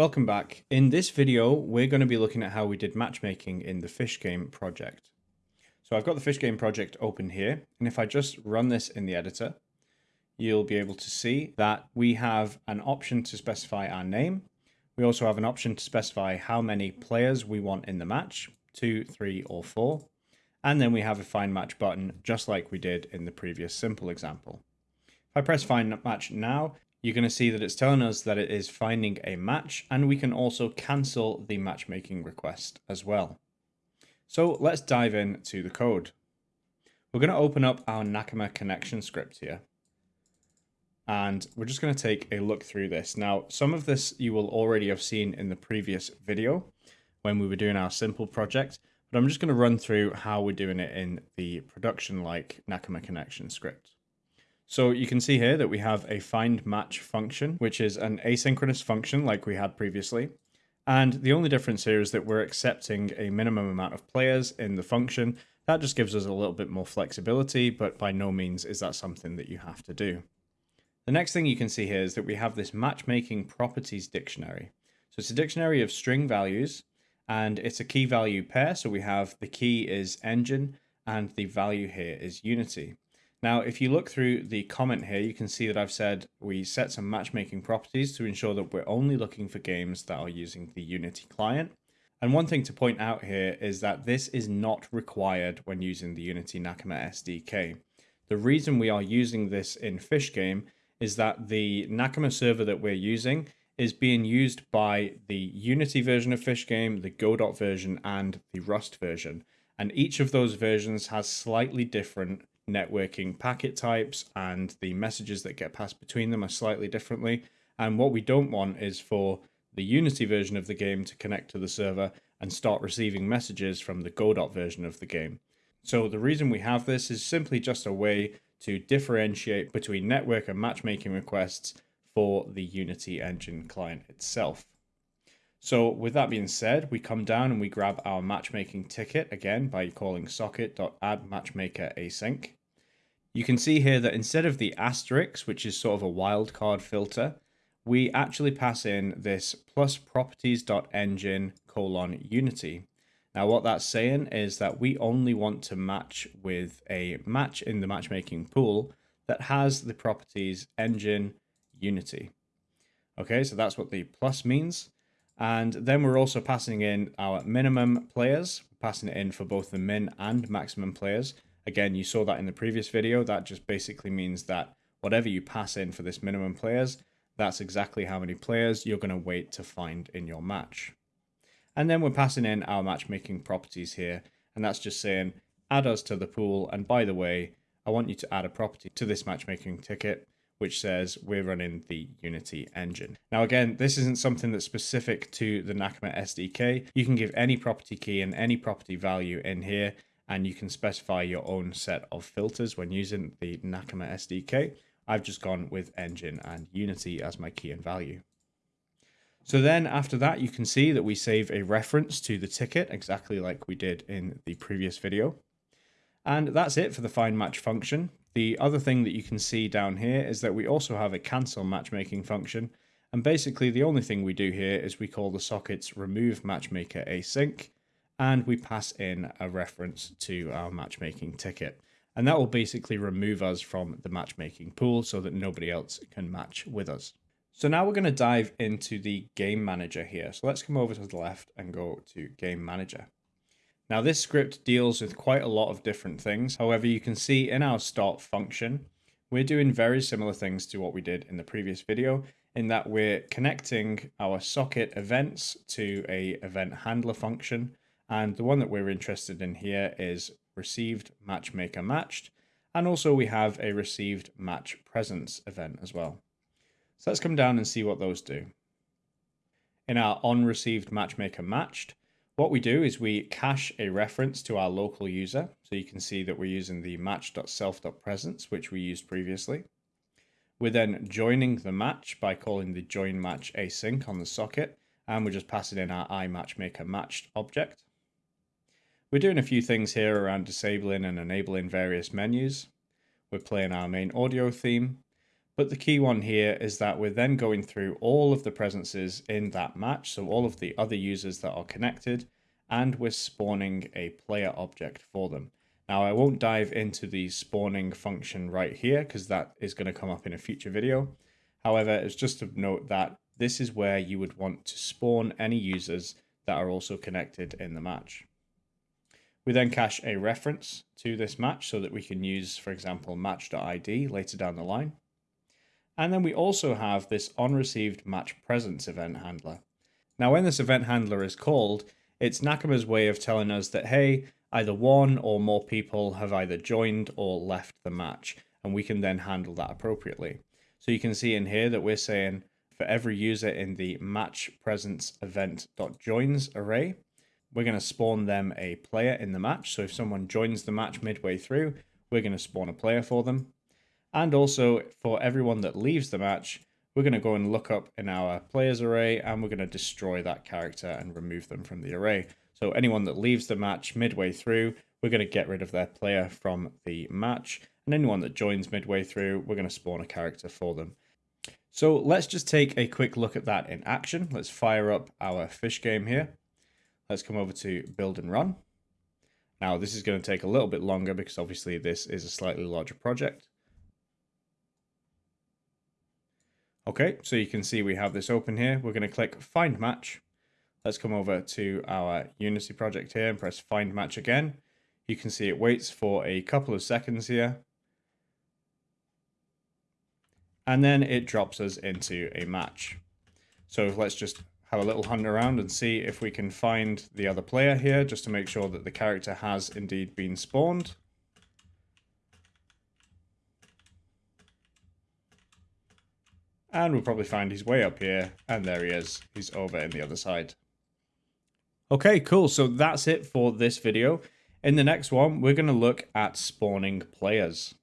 Welcome back. In this video, we're going to be looking at how we did matchmaking in the Fish Game project. So I've got the Fish Game project open here, and if I just run this in the editor, you'll be able to see that we have an option to specify our name. We also have an option to specify how many players we want in the match, two, three, or four. And then we have a find match button, just like we did in the previous simple example. If I press find match now, you're going to see that it's telling us that it is finding a match and we can also cancel the matchmaking request as well. So let's dive into the code. We're going to open up our Nakama connection script here. And we're just going to take a look through this. Now, some of this you will already have seen in the previous video when we were doing our simple project, but I'm just going to run through how we're doing it in the production-like Nakama connection script. So you can see here that we have a find match function, which is an asynchronous function like we had previously. And the only difference here is that we're accepting a minimum amount of players in the function. That just gives us a little bit more flexibility, but by no means is that something that you have to do. The next thing you can see here is that we have this matchmaking properties dictionary. So it's a dictionary of string values and it's a key value pair. So we have the key is engine and the value here is unity. Now, if you look through the comment here, you can see that I've said we set some matchmaking properties to ensure that we're only looking for games that are using the Unity client. And one thing to point out here is that this is not required when using the Unity Nakama SDK. The reason we are using this in Fish Game is that the Nakama server that we're using is being used by the Unity version of Fish Game, the Godot version, and the Rust version. And each of those versions has slightly different networking packet types and the messages that get passed between them are slightly differently. And what we don't want is for the Unity version of the game to connect to the server and start receiving messages from the Godot version of the game. So the reason we have this is simply just a way to differentiate between network and matchmaking requests for the Unity engine client itself. So with that being said, we come down and we grab our matchmaking ticket again by calling socket.addMatchmakerAsync. You can see here that instead of the asterisk, which is sort of a wildcard filter, we actually pass in this plus properties.engine colon unity. Now what that's saying is that we only want to match with a match in the matchmaking pool that has the properties engine unity. Okay, so that's what the plus means. And then we're also passing in our minimum players, passing it in for both the min and maximum players. Again, you saw that in the previous video. That just basically means that whatever you pass in for this minimum players, that's exactly how many players you're going to wait to find in your match. And then we're passing in our matchmaking properties here. And that's just saying, add us to the pool. And by the way, I want you to add a property to this matchmaking ticket, which says we're running the Unity engine. Now, again, this isn't something that's specific to the Nakama SDK. You can give any property key and any property value in here and you can specify your own set of filters when using the Nakama SDK. I've just gone with Engine and Unity as my key and value. So then after that, you can see that we save a reference to the ticket exactly like we did in the previous video. And that's it for the find match function. The other thing that you can see down here is that we also have a cancel matchmaking function. And basically the only thing we do here is we call the sockets remove matchmaker async and we pass in a reference to our matchmaking ticket. And that will basically remove us from the matchmaking pool so that nobody else can match with us. So now we're going to dive into the game manager here. So let's come over to the left and go to game manager. Now this script deals with quite a lot of different things. However, you can see in our start function, we're doing very similar things to what we did in the previous video in that we're connecting our socket events to a event handler function and the one that we're interested in here is received matchmaker matched. And also we have a received match presence event as well. So let's come down and see what those do. In our on received matchmaker matched, what we do is we cache a reference to our local user. So you can see that we're using the match.self.presence, which we used previously. We're then joining the match by calling the join match async on the socket, and we're just passing in our iMatchmaker matched object. We're doing a few things here around disabling and enabling various menus. We're playing our main audio theme. But the key one here is that we're then going through all of the presences in that match, so all of the other users that are connected, and we're spawning a player object for them. Now I won't dive into the spawning function right here because that is going to come up in a future video. However, it's just to note that this is where you would want to spawn any users that are also connected in the match. We then cache a reference to this match so that we can use, for example, match.id later down the line. And then we also have this onReceived match presence event handler. Now, when this event handler is called, it's Nakama's way of telling us that, hey, either one or more people have either joined or left the match, and we can then handle that appropriately. So you can see in here that we're saying for every user in the match presence event.joins array, we're going to spawn them a player in the match. So if someone joins the match midway through, we're going to spawn a player for them. And also for everyone that leaves the match, we're going to go and look up in our players array and we're going to destroy that character and remove them from the array. So anyone that leaves the match midway through, we're going to get rid of their player from the match. And anyone that joins midway through, we're going to spawn a character for them. So let's just take a quick look at that in action. Let's fire up our fish game here. Let's come over to build and run. Now this is going to take a little bit longer because obviously this is a slightly larger project. Okay, so you can see we have this open here. We're going to click find match. Let's come over to our Unity project here and press find match again. You can see it waits for a couple of seconds here. And then it drops us into a match. So let's just have a little hunt around and see if we can find the other player here just to make sure that the character has indeed been spawned. And we'll probably find his way up here. And there he is. He's over in the other side. Okay, cool. So that's it for this video. In the next one, we're going to look at spawning players.